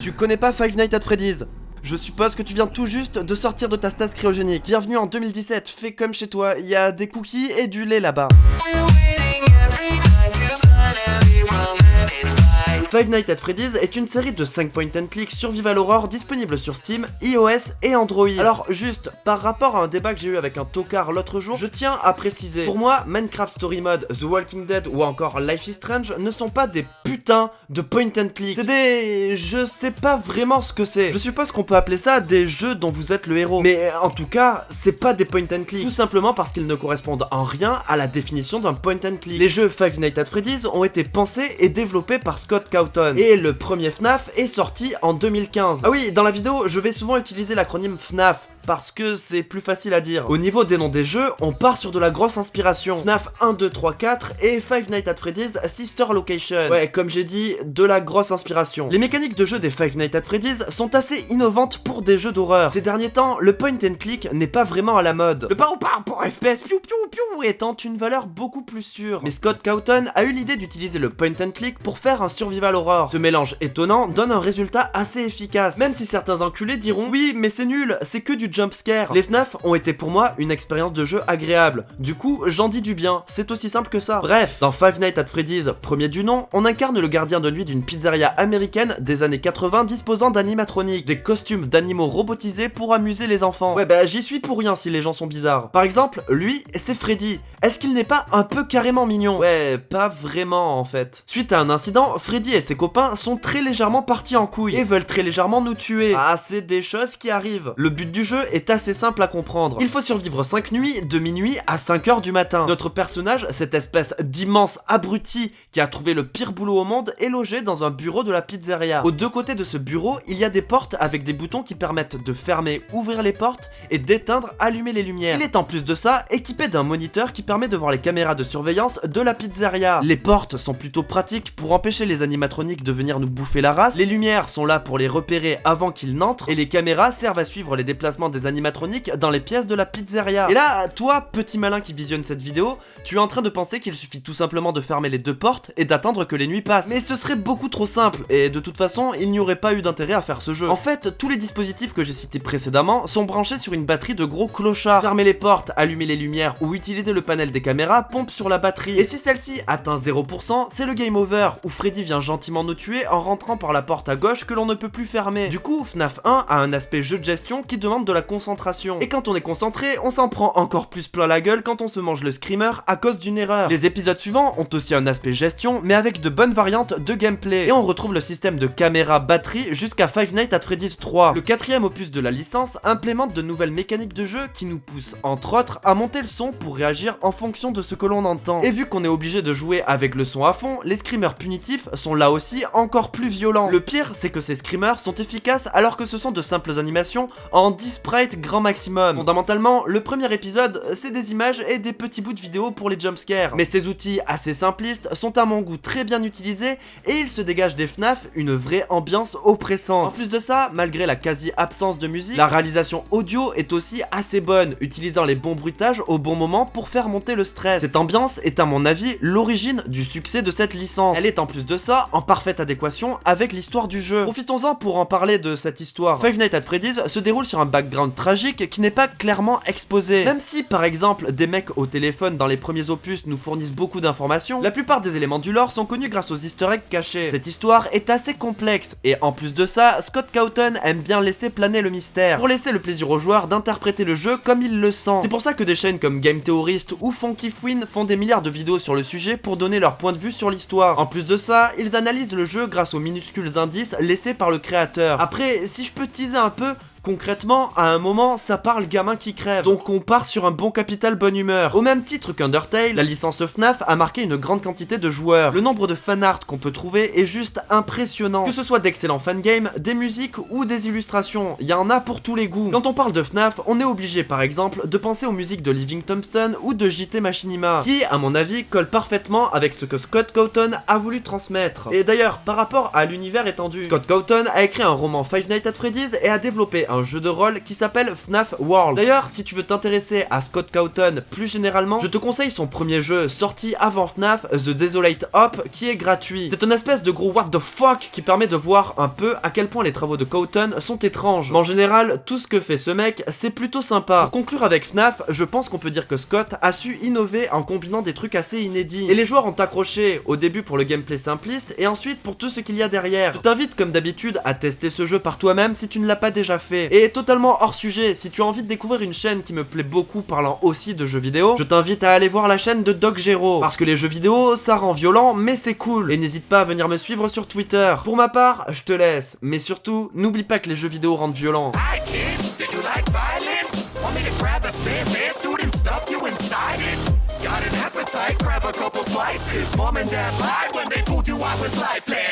Tu connais pas Five Nights at Freddy's? Je suppose que tu viens tout juste de sortir de ta stase cryogénique. Bienvenue en 2017, fais comme chez toi, il y a des cookies et du lait là-bas. Five Nights at Freddy's est une série de 5 point and click survival horror disponible sur Steam, iOS et Android. Alors juste, par rapport à un débat que j'ai eu avec un tocard l'autre jour, je tiens à préciser, pour moi, Minecraft Story Mode, The Walking Dead ou encore Life is Strange ne sont pas des putains de point and click. C'est des... je sais pas vraiment ce que c'est. Je suppose qu'on peut appeler ça des jeux dont vous êtes le héros. Mais en tout cas, c'est pas des point and click. Tout simplement parce qu'ils ne correspondent en rien à la définition d'un point and click. Les jeux Five Nights at Freddy's ont été pensés et développés par Scott et le premier FNAF est sorti en 2015. Ah oui, dans la vidéo, je vais souvent utiliser l'acronyme FNAF parce que c'est plus facile à dire. Au niveau des noms des jeux, on part sur de la grosse inspiration. FNAF 1, 2, 3, 4 et Five Nights at Freddy's Sister Location. Ouais, comme j'ai dit, de la grosse inspiration. Les mécaniques de jeu des Five Nights at Freddy's sont assez innovantes pour des jeux d'horreur. Ces derniers temps, le point and click n'est pas vraiment à la mode. Le par par pour FPS piou piou piou étant une valeur beaucoup plus sûre. Mais Scott Cawthon a eu l'idée d'utiliser le point and click pour faire un survival horror. Ce mélange étonnant donne un résultat assez efficace. Même si certains enculés diront oui, mais c'est nul, c'est que du jumpscare. Les FNAF ont été pour moi une expérience de jeu agréable. Du coup, j'en dis du bien, c'est aussi simple que ça. Bref, dans Five Nights at Freddy's, premier du nom, on incarne le gardien de nuit d'une pizzeria américaine des années 80 disposant d'animatroniques, des costumes d'animaux robotisés pour amuser les enfants. Ouais bah j'y suis pour rien si les gens sont bizarres. Par exemple, lui, c'est Freddy. Est-ce qu'il n'est pas un peu carrément mignon? Ouais, pas vraiment en fait. Suite à un incident, Freddy et ses copains sont très légèrement partis en couille et veulent très légèrement nous tuer. Ah, c'est des choses qui arrivent. Le but du jeu est assez simple à comprendre. Il faut survivre 5 nuits, de minuit à 5h du matin. Notre personnage, cette espèce d'immense abruti qui a trouvé le pire boulot au monde, est logé dans un bureau de la pizzeria. Aux deux côtés de ce bureau, il y a des portes avec des boutons qui permettent de fermer, ouvrir les portes et d'éteindre, allumer les lumières. Il est en plus de ça équipé d'un moniteur qui permet de voir les caméras de surveillance de la pizzeria. Les portes sont plutôt pratiques pour empêcher les animatroniques de venir nous bouffer la race. Les lumières sont là pour les repérer avant qu'ils n'entrent et les caméras servent à suivre les déplacements des animatroniques dans les pièces de la pizzeria. Et là, toi, petit malin qui visionne cette vidéo, tu es en train de penser qu'il suffit tout simplement de fermer les deux portes et d'attendre que les nuits passent. Mais ce serait beaucoup trop simple, et de toute façon, il n'y aurait pas eu d'intérêt à faire ce jeu. En fait, tous les dispositifs que j'ai cités précédemment sont branchés sur une batterie de gros clochards. Fermer les portes, allumer les lumières ou utiliser le panel des caméras pompe sur la batterie. Et si celle-ci atteint 0%, c'est le game over, où Freddy vient gentiment nous tuer en rentrant par la porte à gauche que l'on ne peut plus fermer. Du coup, FNAF 1 a un aspect jeu de gestion qui demande de la concentration. Et quand on est concentré, on s'en prend encore plus plein la gueule quand on se mange le screamer à cause d'une erreur. Les épisodes suivants ont aussi un aspect gestion, mais avec de bonnes variantes de gameplay. Et on retrouve le système de caméra batterie jusqu'à Five Nights at Freddy's 3. Le quatrième opus de la licence implémente de nouvelles mécaniques de jeu qui nous poussent, entre autres, à monter le son pour réagir en fonction de ce que l'on entend. Et vu qu'on est obligé de jouer avec le son à fond, les screamers punitifs sont là aussi encore plus violents. Le pire, c'est que ces screamers sont efficaces alors que ce sont de simples animations en 10 grand maximum. Fondamentalement, le premier épisode, c'est des images et des petits bouts de vidéo pour les jumpscares. Mais ces outils assez simplistes sont à mon goût très bien utilisés et il se dégage des FNAF une vraie ambiance oppressante. En plus de ça, malgré la quasi-absence de musique, la réalisation audio est aussi assez bonne, utilisant les bons bruitages au bon moment pour faire monter le stress. Cette ambiance est à mon avis l'origine du succès de cette licence. Elle est en plus de ça en parfaite adéquation avec l'histoire du jeu. Profitons-en pour en parler de cette histoire. Five Nights at Freddy's se déroule sur un background tragique qui n'est pas clairement exposé. Même si par exemple des mecs au téléphone dans les premiers opus nous fournissent beaucoup d'informations, la plupart des éléments du lore sont connus grâce aux easter eggs cachés. Cette histoire est assez complexe et en plus de ça, Scott Cawthon aime bien laisser planer le mystère pour laisser le plaisir aux joueurs d'interpréter le jeu comme il le sent. C'est pour ça que des chaînes comme Game Theorist ou Funky Fwin font des milliards de vidéos sur le sujet pour donner leur point de vue sur l'histoire. En plus de ça, ils analysent le jeu grâce aux minuscules indices laissés par le créateur. Après, si je peux teaser un peu, Concrètement, à un moment, ça parle gamin qui crève, donc on part sur un bon capital bonne humeur. Au même titre qu'Undertale, la licence FNAF a marqué une grande quantité de joueurs. Le nombre de fanart qu'on peut trouver est juste impressionnant. Que ce soit d'excellents fangames, des musiques ou des illustrations, il y en a pour tous les goûts. Quand on parle de FNAF, on est obligé par exemple de penser aux musiques de Living Tombstone ou de JT Machinima, qui, à mon avis, collent parfaitement avec ce que Scott Cawthon a voulu transmettre. Et d'ailleurs, par rapport à l'univers étendu, Scott Cawthon a écrit un roman Five Nights at Freddy's et a développé un un jeu de rôle qui s'appelle FNAF World. D'ailleurs, si tu veux t'intéresser à Scott Cawthon plus généralement, je te conseille son premier jeu sorti avant FNAF, The Desolate Hop, qui est gratuit. C'est une espèce de gros what the fuck qui permet de voir un peu à quel point les travaux de Cawthon sont étranges. Mais en général, tout ce que fait ce mec, c'est plutôt sympa. Pour conclure avec FNAF, je pense qu'on peut dire que Scott a su innover en combinant des trucs assez inédits. Et les joueurs ont accroché au début pour le gameplay simpliste et ensuite pour tout ce qu'il y a derrière. Je t'invite comme d'habitude à tester ce jeu par toi-même si tu ne l'as pas déjà fait. Et totalement hors sujet, si tu as envie de découvrir une chaîne qui me plaît beaucoup parlant aussi de jeux vidéo, je t'invite à aller voir la chaîne de Doc Gero. Parce que les jeux vidéo, ça rend violent, mais c'est cool. Et n'hésite pas à venir me suivre sur Twitter. Pour ma part, je te laisse. Mais surtout, n'oublie pas que les jeux vidéo rendent violents. Mom and dad lied when they told you I was lifeless.